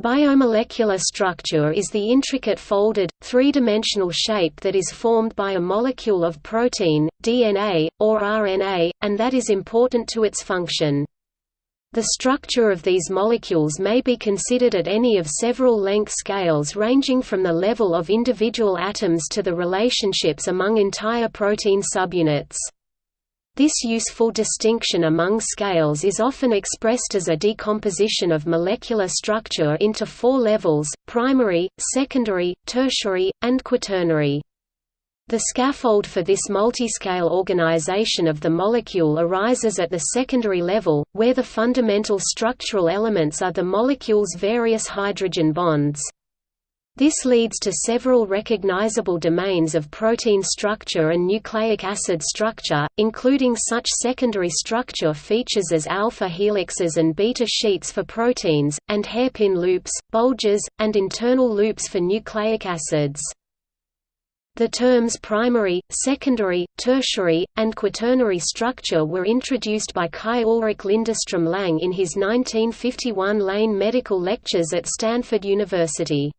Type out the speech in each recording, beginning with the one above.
Biomolecular structure is the intricate folded, three-dimensional shape that is formed by a molecule of protein, DNA, or RNA, and that is important to its function. The structure of these molecules may be considered at any of several length scales ranging from the level of individual atoms to the relationships among entire protein subunits. This useful distinction among scales is often expressed as a decomposition of molecular structure into four levels, primary, secondary, tertiary, and quaternary. The scaffold for this multiscale organization of the molecule arises at the secondary level, where the fundamental structural elements are the molecule's various hydrogen bonds. This leads to several recognizable domains of protein structure and nucleic acid structure, including such secondary structure features as alpha helixes and beta sheets for proteins, and hairpin loops, bulges, and internal loops for nucleic acids. The terms primary, secondary, tertiary, and quaternary structure were introduced by Kai Ulrich Linderstrøm-Lang in his 1951 Lane Medical Lectures at Stanford University.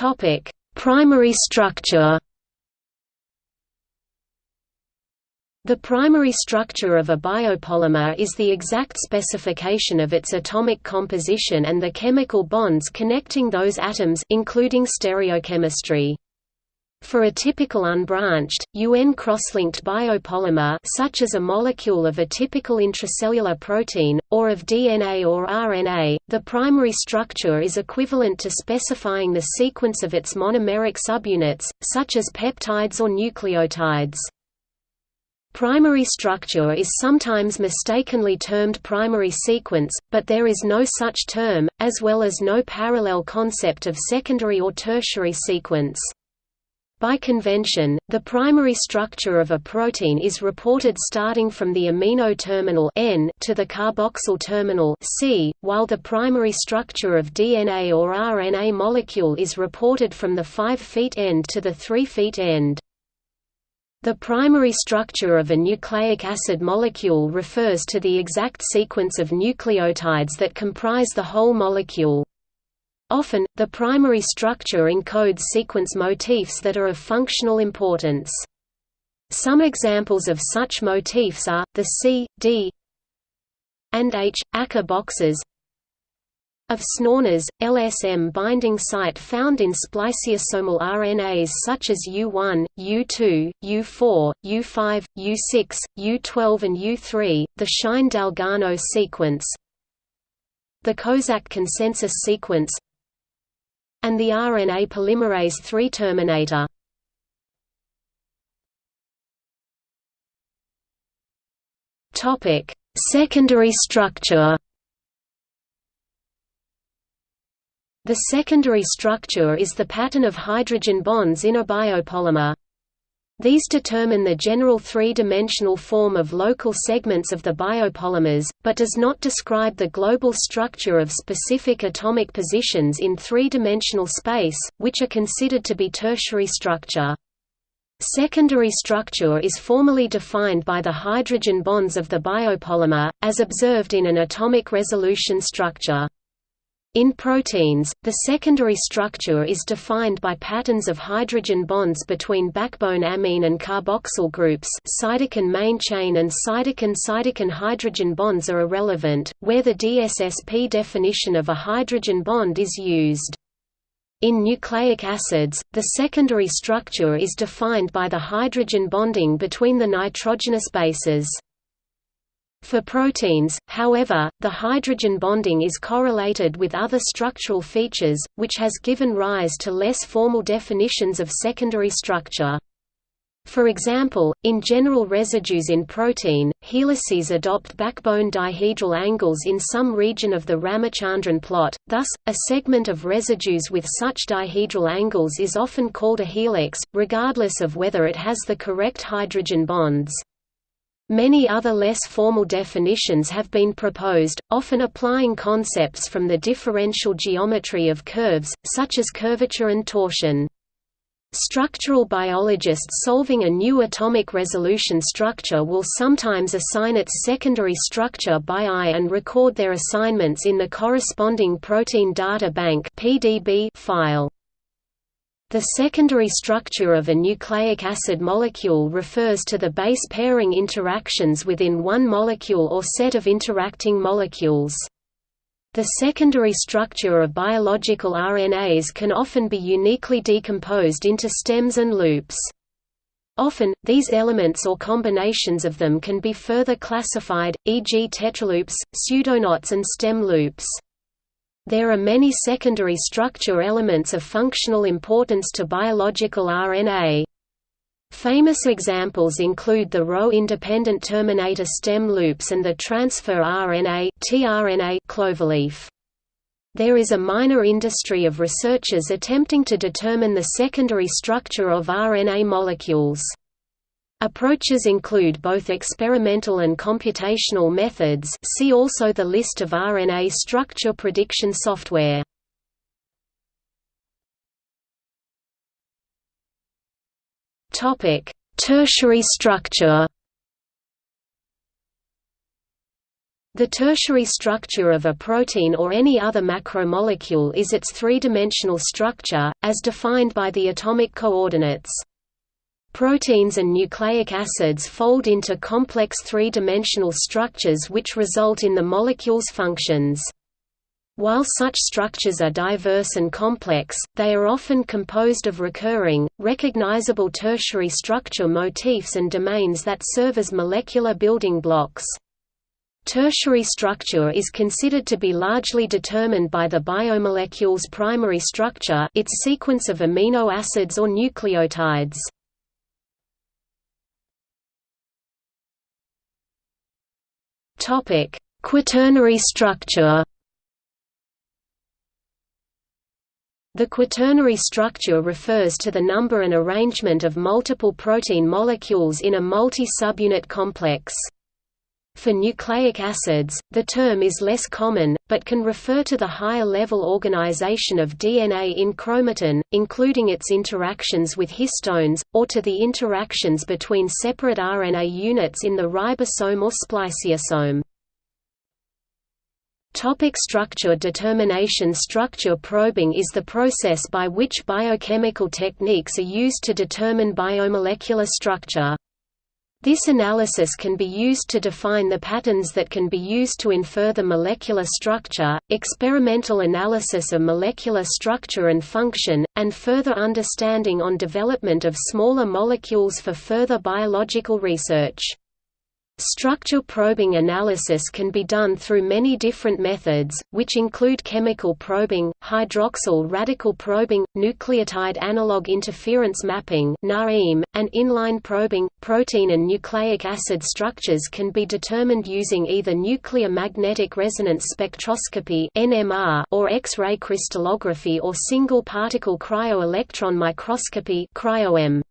Topic: Primary structure. The primary structure of a biopolymer is the exact specification of its atomic composition and the chemical bonds connecting those atoms including stereochemistry. For a typical unbranched, UN cross-linked biopolymer such as a molecule of a typical intracellular protein, or of DNA or RNA, the primary structure is equivalent to specifying the sequence of its monomeric subunits, such as peptides or nucleotides. Primary structure is sometimes mistakenly termed primary sequence, but there is no such term, as well as no parallel concept of secondary or tertiary sequence. By convention, the primary structure of a protein is reported starting from the amino terminal N to the carboxyl terminal C, while the primary structure of DNA or RNA molecule is reported from the 5' end to the 3' end. The primary structure of a nucleic acid molecule refers to the exact sequence of nucleotides that comprise the whole molecule. Often, the primary structure encodes sequence motifs that are of functional importance. Some examples of such motifs are, the C, D and H, ACA boxes of snoRNAs, LSM binding site found in spliceosomal RNAs such as U1, U2, U4, U5, U6, U12 and U3, the Shine-Dalgarno sequence the Kozak consensus sequence and the RNA polymerase III terminator. Topic: Secondary structure. The secondary structure is the pattern of hydrogen bonds in a biopolymer. These determine the general three-dimensional form of local segments of the biopolymers, but does not describe the global structure of specific atomic positions in three-dimensional space, which are considered to be tertiary structure. Secondary structure is formally defined by the hydrogen bonds of the biopolymer, as observed in an atomic resolution structure. In proteins, the secondary structure is defined by patterns of hydrogen bonds between backbone amine and carboxyl groups side chain main chain and side chain-side chain hydrogen bonds are irrelevant, where the DSSP definition of a hydrogen bond is used. In nucleic acids, the secondary structure is defined by the hydrogen bonding between the nitrogenous bases. For proteins, however, the hydrogen bonding is correlated with other structural features, which has given rise to less formal definitions of secondary structure. For example, in general residues in protein, helices adopt backbone dihedral angles in some region of the Ramachandran plot, thus, a segment of residues with such dihedral angles is often called a helix, regardless of whether it has the correct hydrogen bonds. Many other less formal definitions have been proposed, often applying concepts from the differential geometry of curves, such as curvature and torsion. Structural biologists solving a new atomic resolution structure will sometimes assign its secondary structure by eye and record their assignments in the corresponding Protein Data Bank (PDB) file. The secondary structure of a nucleic acid molecule refers to the base pairing interactions within one molecule or set of interacting molecules. The secondary structure of biological RNAs can often be uniquely decomposed into stems and loops. Often, these elements or combinations of them can be further classified, e.g. tetraloops, pseudoknots and stem loops. There are many secondary structure elements of functional importance to biological RNA. Famous examples include the Rho-independent terminator stem loops and the transfer RNA tRNA cloverleaf. There is a minor industry of researchers attempting to determine the secondary structure of RNA molecules. Approaches include both experimental and computational methods see also the list of RNA structure prediction software. Tertiary structure The tertiary structure of a protein or any other macromolecule is its three-dimensional structure, as defined by the atomic coordinates. Proteins and nucleic acids fold into complex three-dimensional structures which result in the molecule's functions. While such structures are diverse and complex, they are often composed of recurring, recognizable tertiary structure motifs and domains that serve as molecular building blocks. Tertiary structure is considered to be largely determined by the biomolecule's primary structure its sequence of amino acids or nucleotides. Topic: Quaternary structure. The quaternary structure refers to the number and arrangement of multiple protein molecules in a multi-subunit complex. For nucleic acids, the term is less common, but can refer to the higher-level organization of DNA in chromatin, including its interactions with histones, or to the interactions between separate RNA units in the ribosome or spliceosome. Topic structure determination Structure probing is the process by which biochemical techniques are used to determine biomolecular structure. This analysis can be used to define the patterns that can be used to infer the molecular structure, experimental analysis of molecular structure and function, and further understanding on development of smaller molecules for further biological research. Structure probing analysis can be done through many different methods, which include chemical probing, hydroxyl radical probing, nucleotide analog interference mapping and inline probing. Protein and nucleic acid structures can be determined using either nuclear magnetic resonance spectroscopy or X-ray crystallography or single particle cryo-electron microscopy cryo-EM.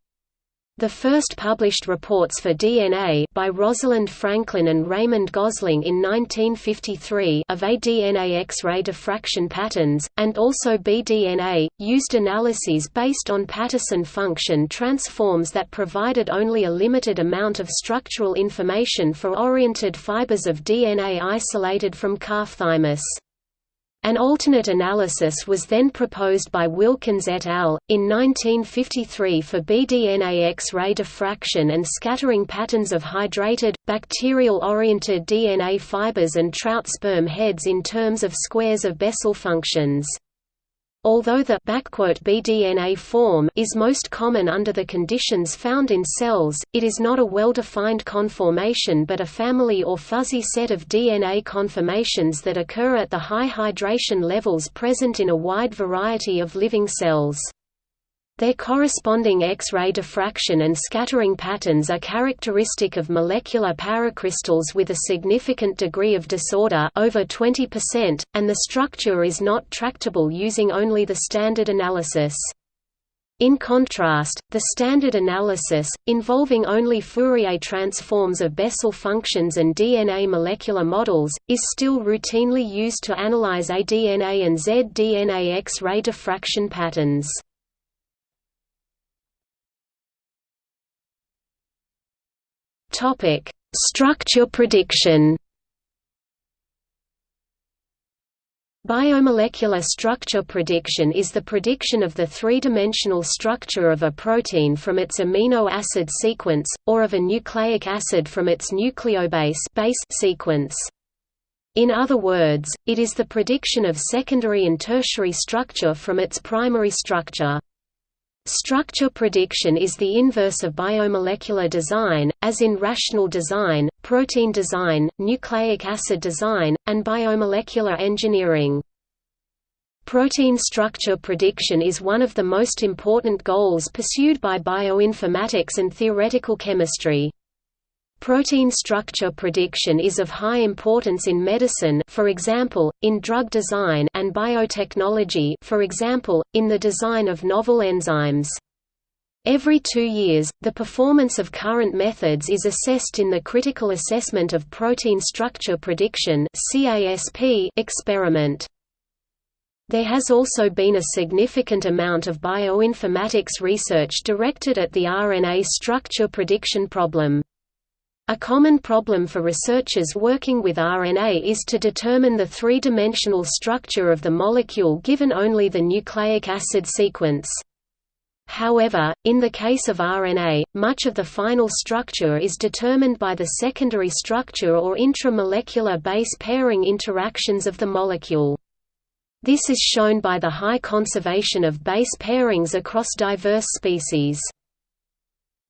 The first published reports for DNA by Rosalind Franklin and Raymond Gosling in 1953 of A-DNA X-ray diffraction patterns, and also B-DNA, used analyses based on Patterson function transforms that provided only a limited amount of structural information for oriented fibers of DNA isolated from calf thymus. An alternate analysis was then proposed by Wilkins et al. in 1953 for B-DNA X-ray diffraction and scattering patterns of hydrated, bacterial-oriented DNA fibers and trout sperm heads in terms of squares of Bessel functions. Although the B-DNA form is most common under the conditions found in cells, it is not a well-defined conformation but a family or fuzzy set of DNA conformations that occur at the high hydration levels present in a wide variety of living cells. Their corresponding X-ray diffraction and scattering patterns are characteristic of molecular paracrystals with a significant degree of disorder over 20%, and the structure is not tractable using only the standard analysis. In contrast, the standard analysis, involving only Fourier transforms of Bessel functions and DNA molecular models, is still routinely used to analyze A-DNA and Z-DNA X-ray diffraction patterns. Topic: Structure prediction. Biomolecular structure prediction is the prediction of the three-dimensional structure of a protein from its amino acid sequence, or of a nucleic acid from its nucleobase base sequence. In other words, it is the prediction of secondary and tertiary structure from its primary structure. Structure prediction is the inverse of biomolecular design, as in rational design, protein design, nucleic acid design, and biomolecular engineering. Protein structure prediction is one of the most important goals pursued by bioinformatics and theoretical chemistry. Protein structure prediction is of high importance in medicine for example, in drug design and biotechnology for example, in the design of novel enzymes. Every two years, the performance of current methods is assessed in the Critical Assessment of Protein Structure Prediction experiment. There has also been a significant amount of bioinformatics research directed at the RNA structure prediction problem. A common problem for researchers working with RNA is to determine the three-dimensional structure of the molecule given only the nucleic acid sequence. However, in the case of RNA, much of the final structure is determined by the secondary structure or intramolecular base pairing interactions of the molecule. This is shown by the high conservation of base pairings across diverse species.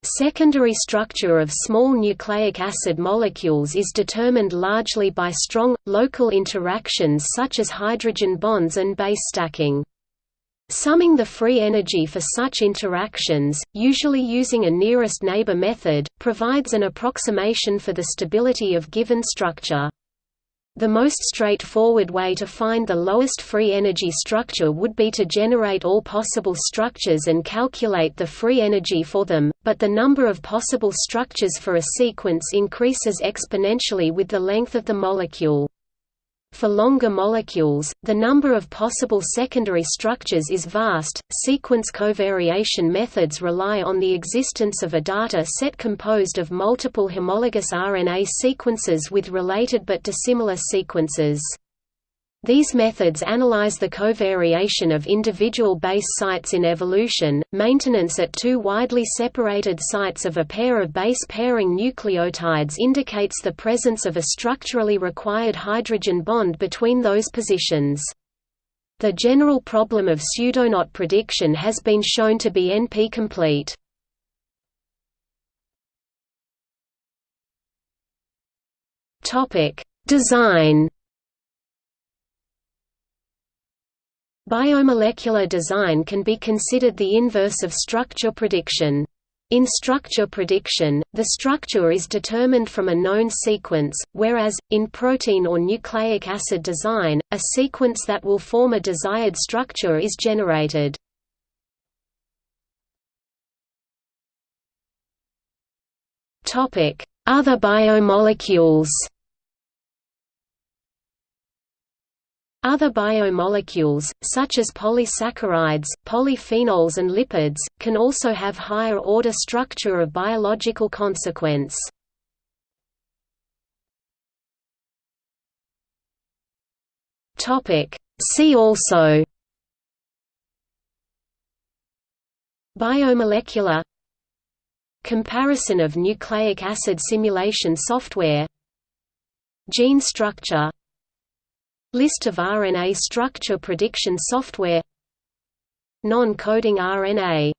Secondary structure of small nucleic acid molecules is determined largely by strong, local interactions such as hydrogen bonds and base stacking. Summing the free energy for such interactions, usually using a nearest neighbor method, provides an approximation for the stability of given structure. The most straightforward way to find the lowest free energy structure would be to generate all possible structures and calculate the free energy for them, but the number of possible structures for a sequence increases exponentially with the length of the molecule. For longer molecules, the number of possible secondary structures is vast. Sequence covariation methods rely on the existence of a data set composed of multiple homologous RNA sequences with related but dissimilar sequences. These methods analyze the covariation of individual base sites in evolution. Maintenance at two widely separated sites of a pair of base pairing nucleotides indicates the presence of a structurally required hydrogen bond between those positions. The general problem of pseudoknot prediction has been shown to be NP-complete. Topic: Design Biomolecular design can be considered the inverse of structure prediction. In structure prediction, the structure is determined from a known sequence, whereas, in protein or nucleic acid design, a sequence that will form a desired structure is generated. Other biomolecules Other biomolecules, such as polysaccharides, polyphenols and lipids, can also have higher-order structure of biological consequence. See also Biomolecular Comparison of nucleic acid simulation software Gene structure List of RNA structure prediction software. Non-coding RNA